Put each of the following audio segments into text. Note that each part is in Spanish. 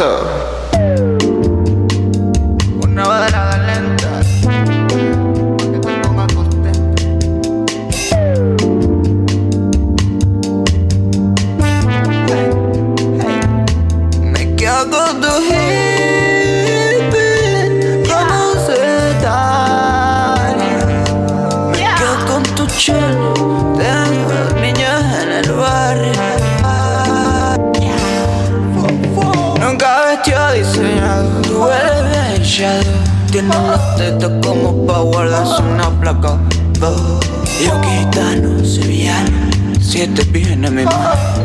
Una Tienes los tetas como pa' guardarse una placa. Oh. Yo gitano, sevillano. Siete viene mi mano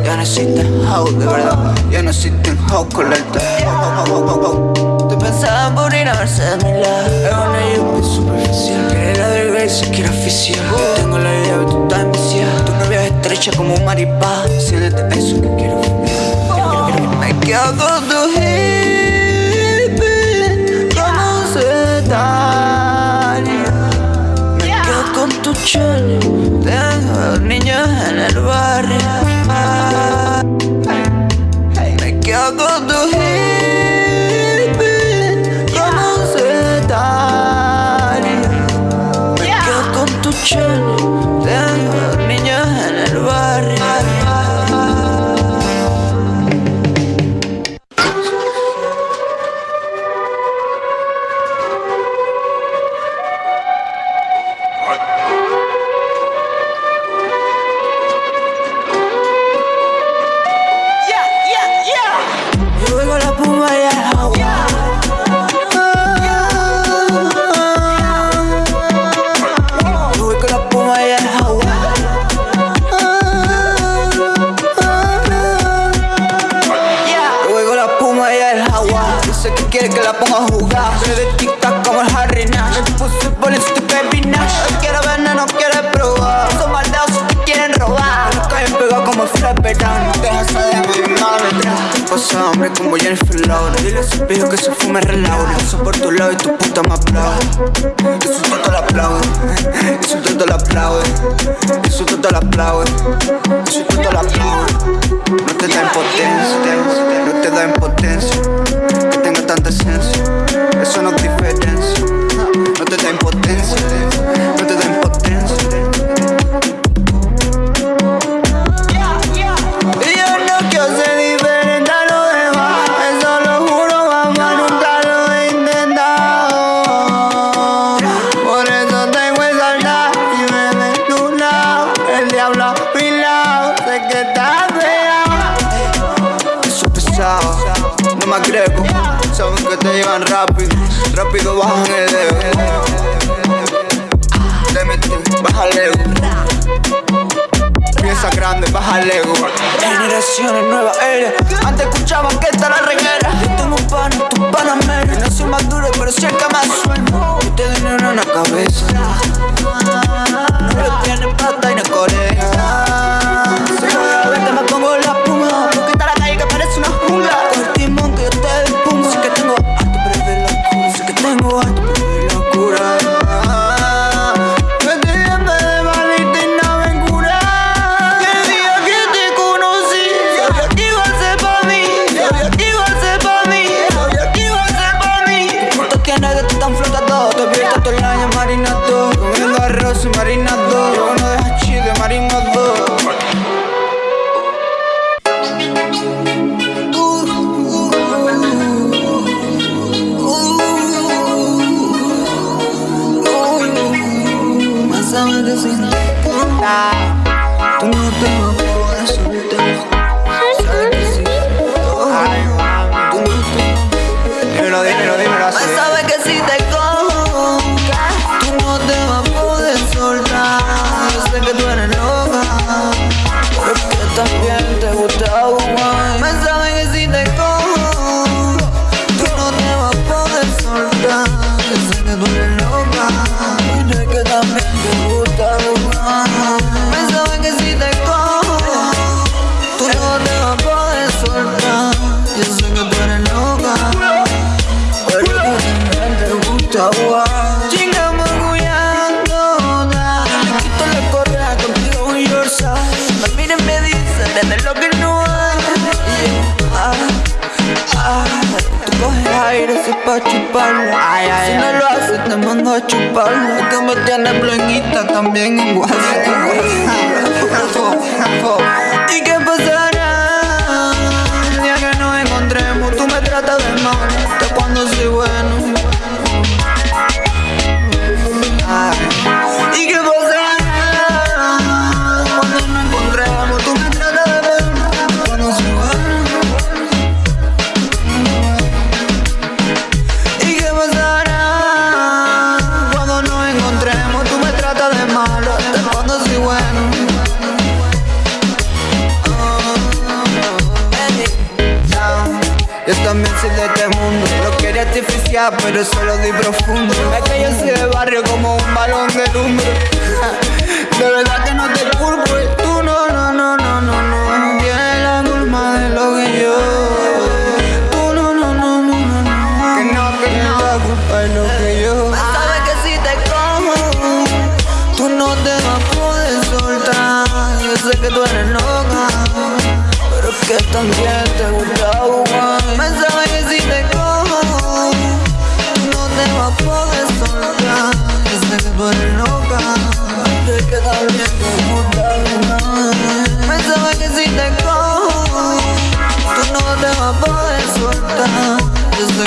Ya no existen house de verdad. Ya no existen house con la alta. Tú pensabas en morir a verse de mi lado. Es una yuppie superficial. Quiere la verga y se quiere oficial Tengo la idea de tú estás enviciada Tu novia es estrecha como un maripá. Siéntete eso que quiero fumar me quedo con tu hippie daña Me quedo con tu chelo dos niños en el barrio Dile a ese pijo que se fume relaura Paso por tu lado y tu puta me aplaude. Todo la aplaude. Todo la aplaude. Todo la aplaude. Todo la aplaude. No te da impotencia. No te da impotencia. Que tenga tanta esencia. Eso no es diferencia. No te da impotencia. No te da impotencia rápido bajan el dedo Te meten, baja el Piensa grande, baja el Generaciones nueva era Antes escuchaban que esta la reguera. Yo tengo un pan, tu pana menos No soy más duro, pero el que más suelto Yo te en la cabeza. No lo tiene plata y no corea Si voy a verte me pongo la me tienes blanquita también en WhatsApp. Pero solo di profundo. Es que yo soy de barrio como un balón de lumbre. De verdad que no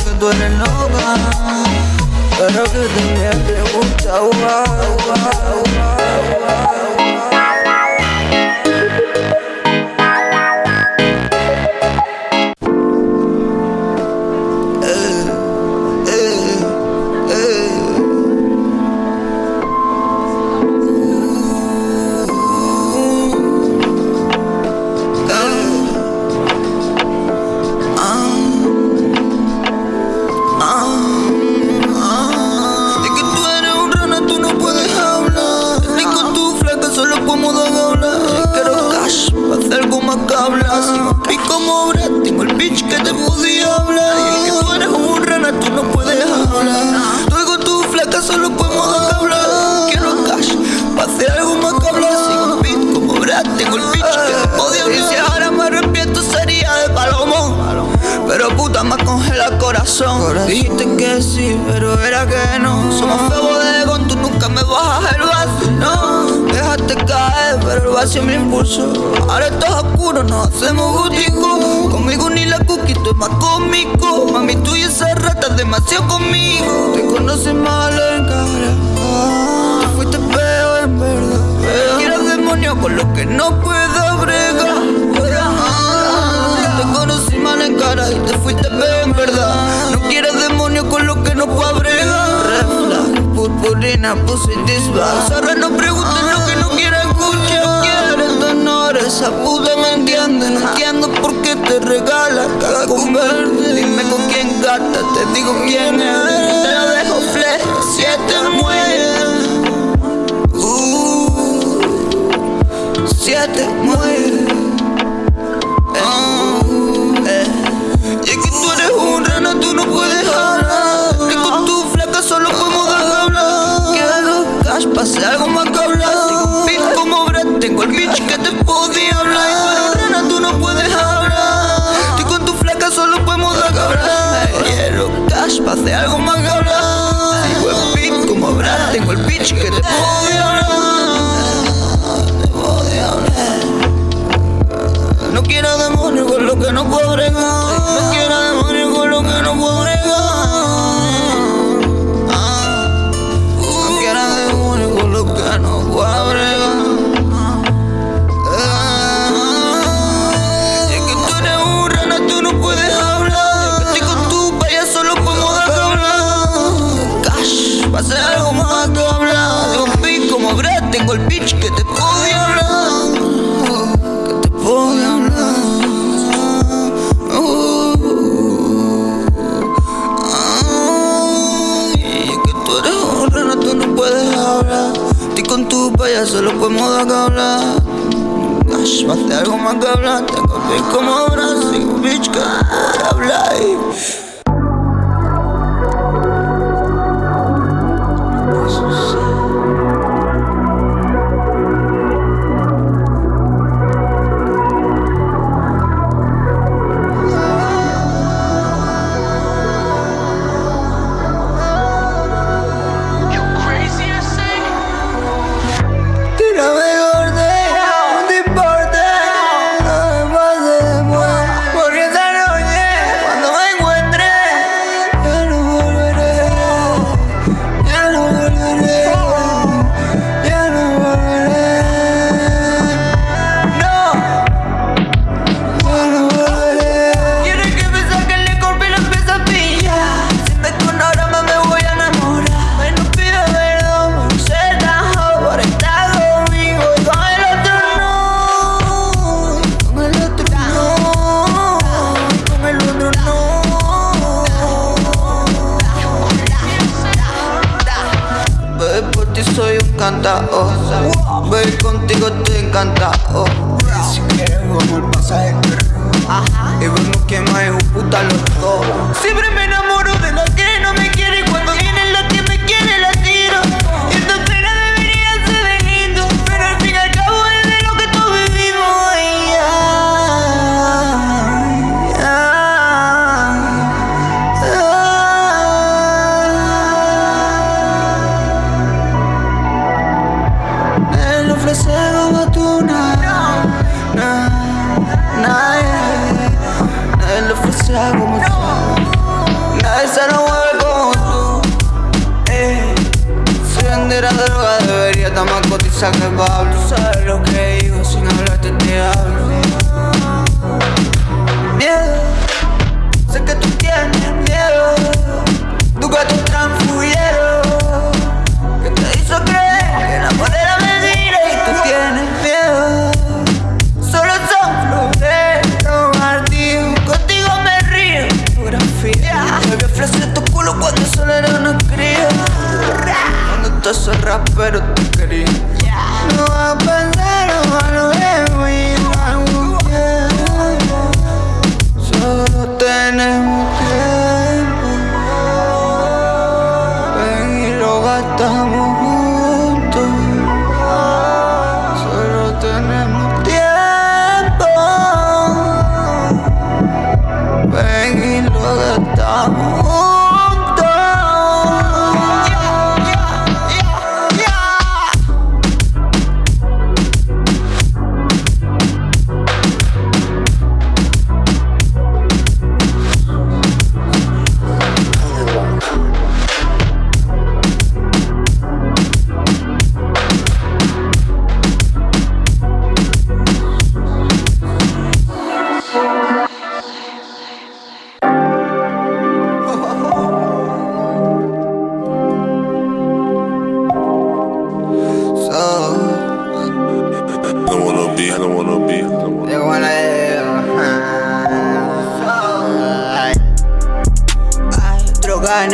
que tú eres loca pero que también te gusta jugar, jugar, jugar, jugar, tengo el bitch que te podía hablar. Y si ahora me arrepiento sería de palomón. Pero puta me congela el corazón. Dijiste que sí, pero era que no. Somos feos bodegón, tú nunca me bajas el vacío, no. Dejaste caer, pero el vacío me impulsó. Ahora esto es oscuro, nos hacemos gustico. Conmigo ni la cookie, tú es más cómico. Mami, tú y esa rata es demasiado conmigo. Te conoces mal en cara. Te fuiste feo en verdad. Con lo que no puedo bregar. Te conocí mal en cara y te fuiste en verdad. No quieres demonio con lo que no puedo bregar. Red flag, purpurina, pussy disbag. Ahora no preguntes lo que no quieras escuchar. No quieres honor, esa puta me entiende. No entiendo por qué te regala caga con verde. Dime con quién gata, te digo quién es. Te la dejo flex, siete siete muere. Eh, Y es que tú eres un rana, tú no puedes hablar. Y con tu flaca solo podemos dar hablar. Quiero cash, pase algo más que hablar. Pin como tengo el bitch que te podía hablar. Y tú eres rana, tú no puedes hablar. Y con tu flaca solo podemos dar hablar. Quiero cash, pase algo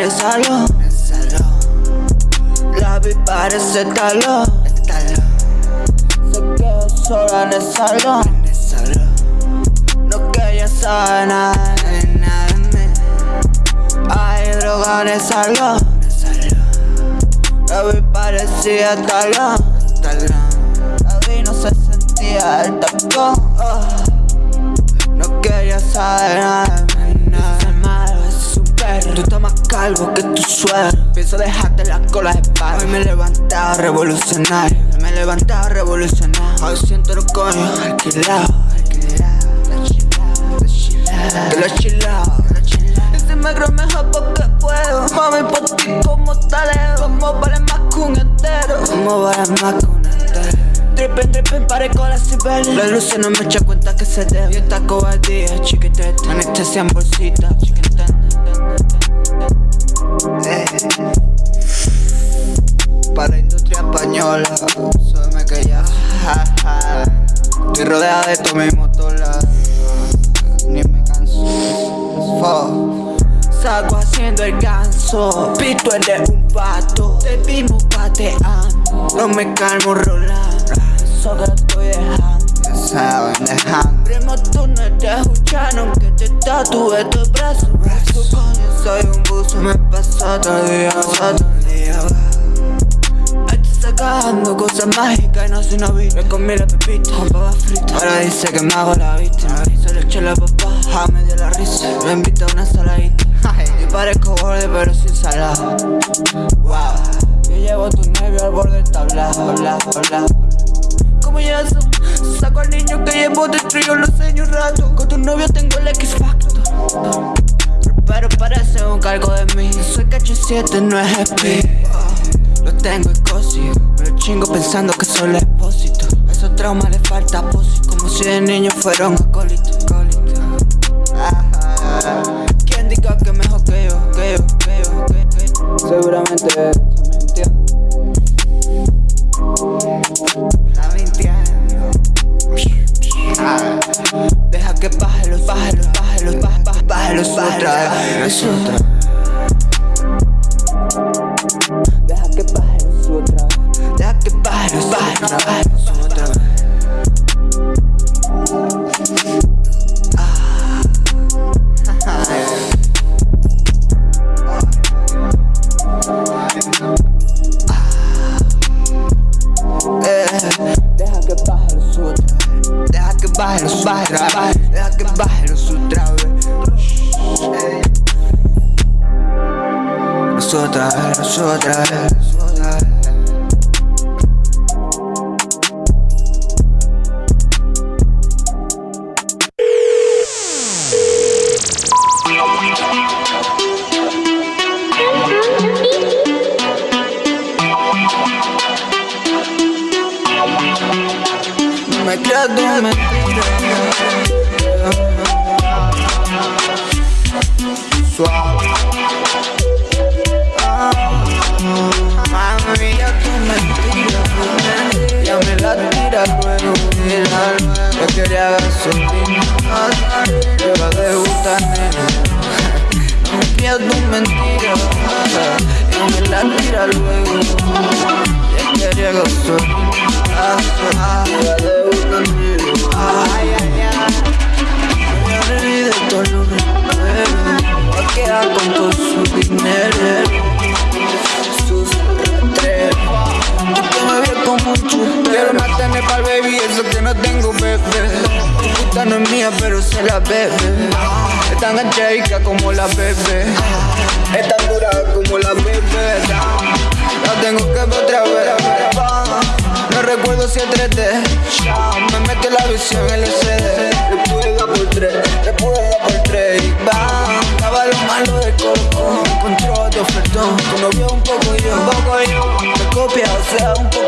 el salón. La vi parece talón Se quedó sola en el salón. No quería saber nada de nada de mí. Hay droga en el salón. La vi parecía talón La vi no se sentía el tacón oh. No quería saber nada de mí, nada Es malo, es un perro. Tú más calvo que tu suegro Pienso dejarte la cola de palo Hoy me he levantado revolucionario Hoy me he levantado revolucionario Hoy siento los alquilados Alquilado, Que lo chilao Y si me mejor porque puedo. Mami, por ti como taleo Como vale más que un entero Como vale más que un entero Trippen, trippen, pare con la cibel La luz no me echa cuenta que se debe. Y esta cobardía, chiquitete Anestesia en bolsita, de tu mismo tola Ni me canso. Fo. Salgo haciendo el ganso. Pito de un pato. Te vimos pateando. No me calmo rolando. Eso que estoy dejando. Saben dejando. Primo tú no eres escuchando Aunque te tatúe tu brazo. Brazo coño soy un buzo. Me paso todo día todo día sacando cosas mágicas y no soy novio Me comí la pepita con papas fritas Ahora dice que me hago la víctima. Se le eché la papá, ja, me dio la risa. Me invita a una saladita Y parezco borde pero sin salada Wow Yo llevo tu nervio al borde del tablado Bla, bla, ¿Cómo ya? Saco al niño que llevo dentro y yo lo enseño un rato. Con tu novio tengo el X Factor. Pero parece un cargo de mí. Soy KH7, no es speed Lo tengo escocio Me lo chingo pensando que soy el expósito A esos traumas le falta apósito Como si de niño fuera un acólito acólito. Ajá. ¿Quién diga que mejor que yo, que yo, que yo, que, que Seguramente La mintiendo Ah. Deja que baje los, baje los, baje los, los baje los. no. Luego mira, Yo quería gasolina Te va a degustar, nena. No me creas tu mentira. Ya me la tira luego. Ya quería gasolina Te va a degustar, nena. Ay, ay, ay. Ya reí de todo lo que mueve Va a quedar con todo su dinero Chupero Quiero matarme pa'l baby, eso que no tengo, bebé. Tu puta no es mía, pero se la bebe. Es tan angélica como la bebé. Es tan dura como la bebé. La tengo que ver otra vez. No recuerdo si es 3D Me mete la visión LCD Le pude dar por 3, le pude dar por 3 Y bam, estaba lo malo de coco. Encontró de ofertón. Tu novio un poco yo, un poco yo. Me copia, o sea, un poco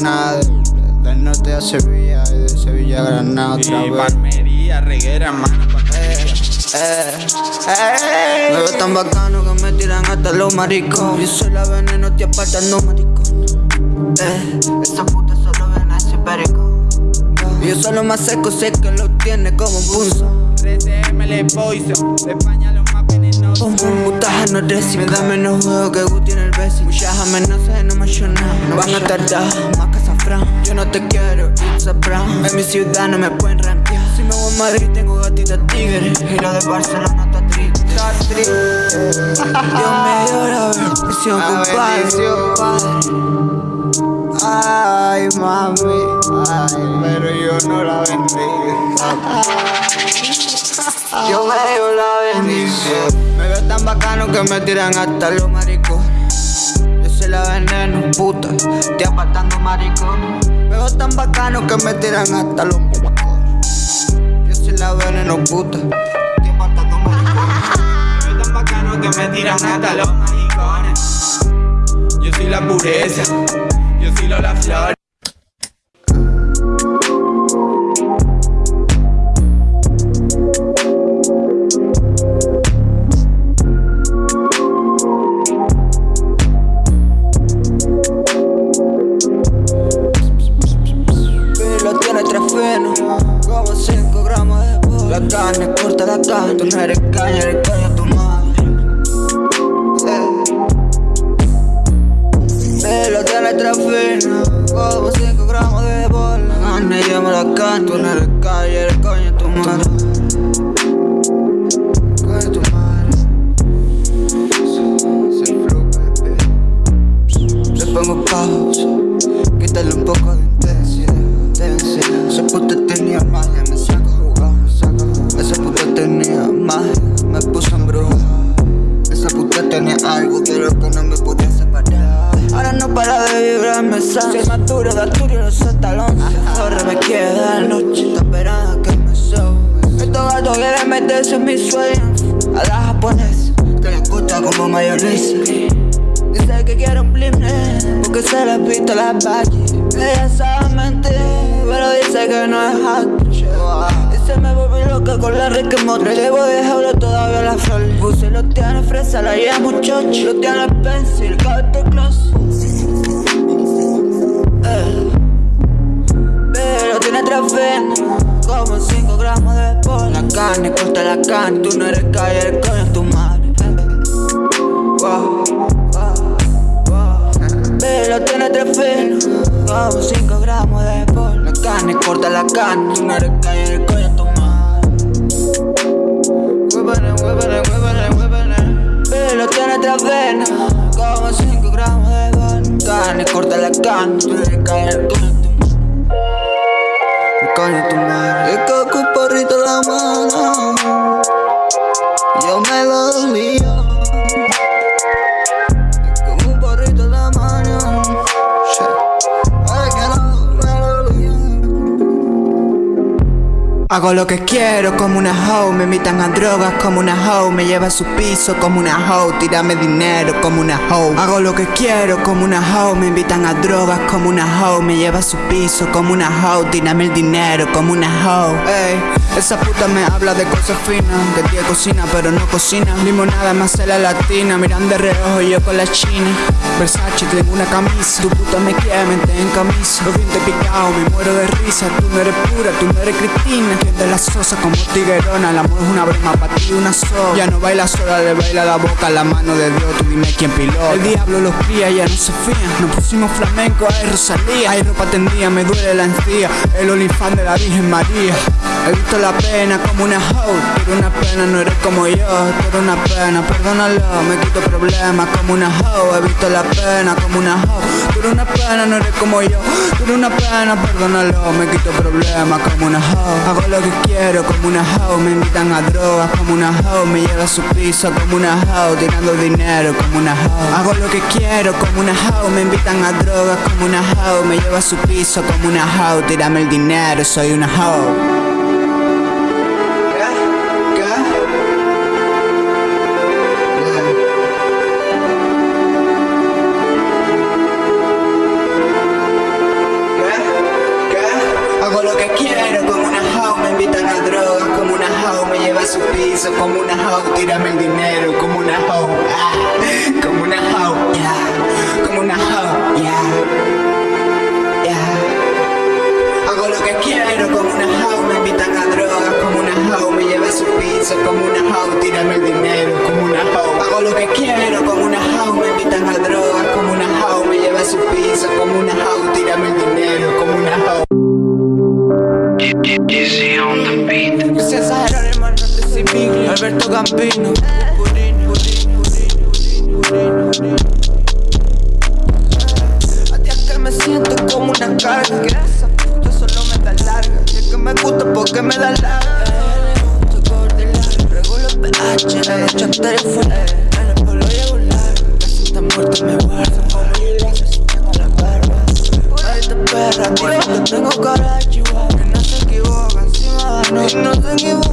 Granada Del norte a Sevilla y de Sevilla a Granada otra vez Palmería, reguera, mano. Eh, eh, eh. Me veo tan bacano que me tiran hasta los maricos Yo soy la veneno, te apartando maricón Eh, esa puta solo ven a ese perico Yo soy lo más seco, sé que lo tiene como un punzo 13M le poison. De España los más venenosos. Como un mutaje no recibe Me da menos juego que Guti en Muchas amenazas no nada No van a tardar, más que Safran Yo no te quiero, it's a prank. En mi ciudad no me pueden rampear Si me voy a Madrid tengo gatita tigre. Y lo de Barcelona está triste. Está triste. Dios me dio la bendición, compadre. Ay, mami, ay, pero yo no la bendigo. Yo me dio la bendición. Me veo tan bacano que me tiran hasta los maricos. La veneno, puta, estoy apartando maricón. Veo tan bacano que me tiran hasta los maricos. Yo soy la veneno, puta, estoy apartando maricón. Soy tan bacano que me tiran hasta los maricones. Yo soy la pureza. Yo soy Lola Flor. la carne, corta la carne. Tú no eres caña, eres caña tu madre. Eh. Velo tiene trafina Como 5 gramos de bola. Ah, carne, llama la carne Tú no eres caña, eres caña tu madre. Caña tu madre. Le pongo pausa Quítale un poco de intensidad Intensidad Se puta tenía magia, me puso en bruja. Esa puta tenía algo de lo que no me podía separar. Ahora no para de vibrarme. Si es más duro de Arturo, no soy. Ahora me queda la noche, esperando que me sobe. Estos gatos quieren meterse en mis sueños. A la japonesa, que le gusta como mayonesa. Dice que quiere un blimne, porque se le pista la valle. Ella sabe mentir, pero dice que no es hot. Con la rica motra. Le voy a dejarlo todavía la flor. Puse los tiene fresa, la llamo chocho. Los tiene pencil, cabe close. Eh. Pero tiene tres como 5 gramos de polvo. La carne, corta la carne, tú no eres calle, el coño tu madre. Wow, wow, wow. Pero tiene tres como 5 gramos de polvo. La carne, corta la carne, tú no eres calle, el coño. Huevene, huevene, huevene, huevene. Pero tiene tres venas, como 5 gramos de polvo. Carne, corta la carne, tú eres calle, el coño tu madre. El coco porrito en la mano Yo me lo lío Hago lo que quiero como una hoe. Me invitan a drogas como una hoe. Me lleva a su piso como una hoe. Tírame dinero como una hoe. Hago lo que quiero como una hoe. Me invitan a drogas como una hoe. Me lleva a su piso como una hoe. Tírame el dinero como una hoe. Ey, esa puta me habla de cosas finas. De tía cocina pero no cocina. Limonada más la latina. Miran de reojo yo con la china Versace tengo una camisa Tu puta me quiere mente en camisa. Los dientes picados me muero de risa Tú no eres pura, tú no eres Cristina. De la sosa como tiguerona El amor es una broma para ti una sola. Ya no baila sola, le baila la boca La mano de Dios, tú dime quién pilota. El diablo los cría, ya no se fían Nos pusimos flamenco, ay Rosalía. Hay ropa tendida, me duele la encía. El olifán de la Virgen María. He visto la pena como una hoe. Pero una pena, no eres como yo. Pero una pena, perdónalo. Me quito problemas como una hoe. He visto la pena como una hoe Pero una pena, no eres como yo Pero una pena, perdónalo Me quito problemas como una hoe Hago lo que quiero como una hoe Me invitan a drogas como una hoe Me lleva a su piso como una hoe Tirando dinero como una hoe Hago lo que quiero como una hoe Me invitan a drogas como una hoe Me lleva a su piso como una hoe Tírame el dinero, soy una hoe piso como una hoe, tírame el dinero como una hoe, ah, como una hoe, yeah, como una hoe, yeah, yeah. Hago lo que quiero como una hoe, me invitan a drogas como una hoe, me lleva a su piso como una hoe, tírame el dinero como una hoe. Hago lo que quiero como una hoe, me invitan a drogas como una hoe, me lleva a su piso como una hoe, Alberto purín. A es que me siento como una carga. Que esa solo me da larga. Y es que me gusta porque me da larga. Regulo pH La noche entera full En el polo llego largo. La cinta muerta me Maldita perra que tengo chihuahua Que no se equivoca encima de no se equivoca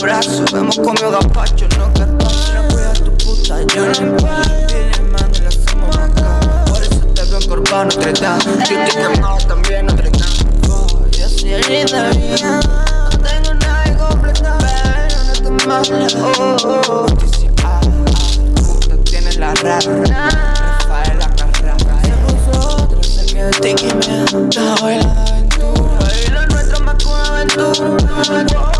blister bajo el brazo Hemos comido gazpacho, no carpacho No cuida tu puta, yo no importa Viene mami, la hacemos acá. Por eso te veo encorvado, Notre Dame Yo estoy quemado también, Notre Dame Oh, Yo soy el líder No tengo nada que completar Pero no te mames, oh, oh, oh. Puta, tienes la rara. Rafaela Carrara Se puso otra, se quedó tiki me Está bailando aventura. Y lo nuestro más que aventura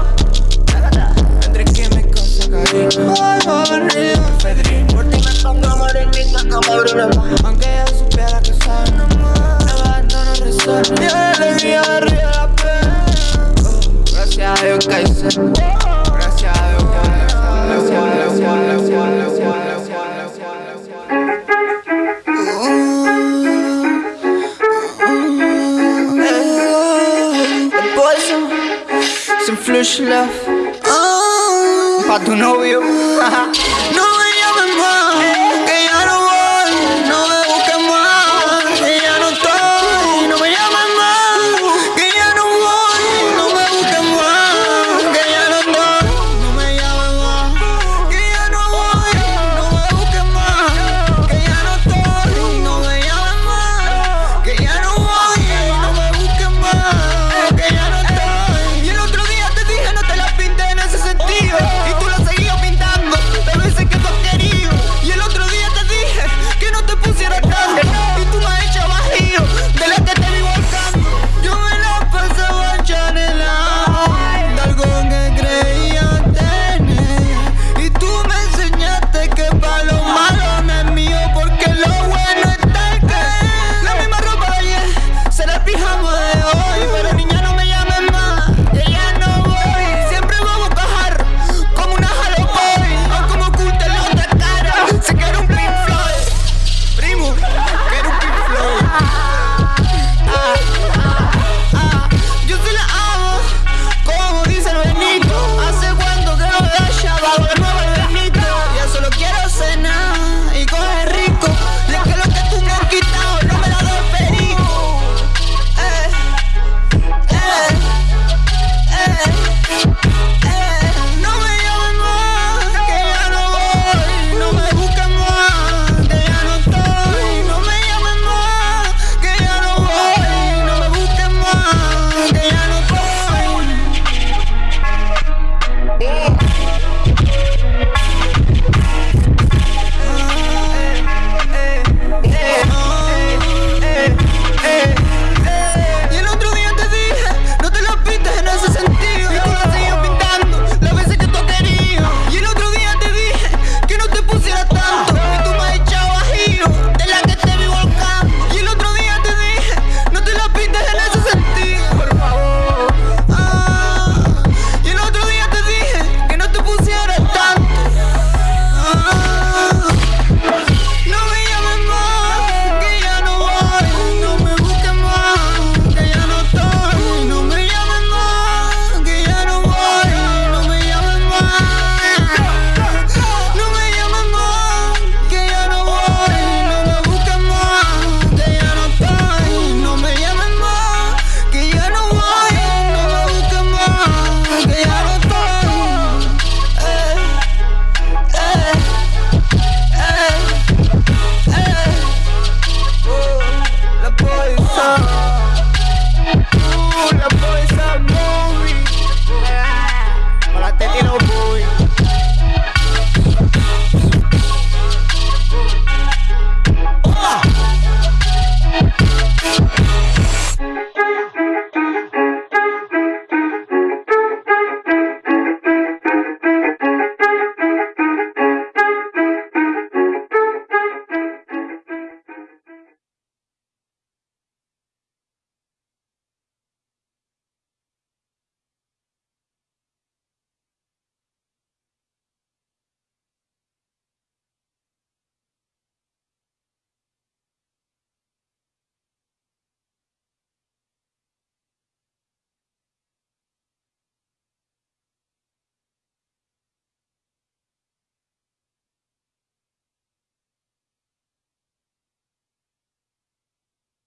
por ti me pongo morenita como Bruno Aunque ella supiera que sabe no más abandono arriba la pena Gracias a Dios Gracias a Dios love tu novio.